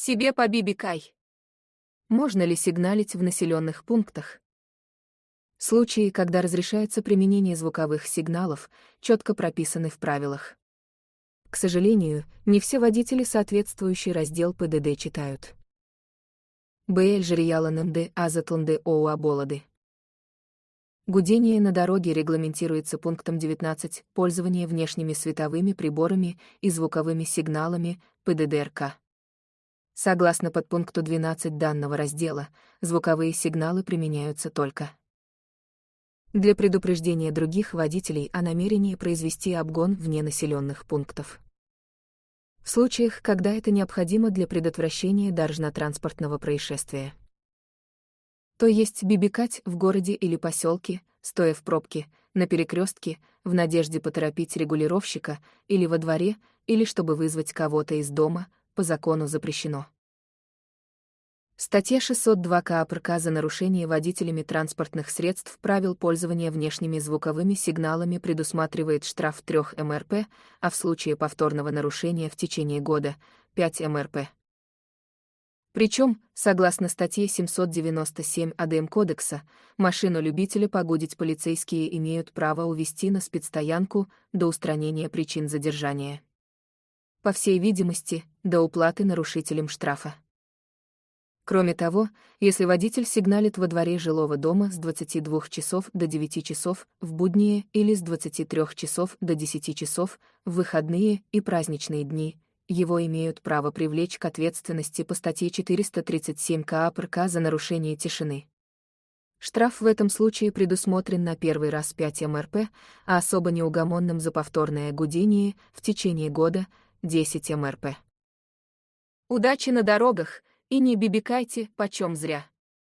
Себе побибикай. Можно ли сигналить в населенных пунктах? Случаи, когда разрешается применение звуковых сигналов, четко прописаны в правилах. К сожалению, не все водители соответствующий раздел ПДД читают. БЛ Жирьяланынды Азатланды ОУА Болоды. Гудение на дороге регламентируется пунктом 19 «Пользование внешними световыми приборами и звуковыми сигналами ПДДРК». Согласно подпункту 12 данного раздела, звуковые сигналы применяются только для предупреждения других водителей о намерении произвести обгон вне населенных пунктов. В случаях, когда это необходимо для предотвращения дорожно-транспортного происшествия. То есть бибикать в городе или поселке, стоя в пробке, на перекрестке, в надежде поторопить регулировщика, или во дворе, или чтобы вызвать кого-то из дома, по закону запрещено. Статья 602 КАПРК за нарушение водителями транспортных средств правил пользования внешними звуковыми сигналами предусматривает штраф 3 МРП, а в случае повторного нарушения в течение года — 5 МРП. Причем, согласно статье 797 АДМ Кодекса, машину любителя погудить полицейские имеют право увести на спецстоянку до устранения причин задержания. По всей видимости, до уплаты нарушителям штрафа. Кроме того, если водитель сигналит во дворе жилого дома с 22 часов до 9 часов в будние или с 23 часов до 10 часов в выходные и праздничные дни, его имеют право привлечь к ответственности по статье 437 КАПРК за нарушение тишины. Штраф в этом случае предусмотрен на первый раз 5 МРП, а особо неугомонным за повторное гудение в течение года — 10 МРП. Удачи на дорогах! И не бибикайте почем зря.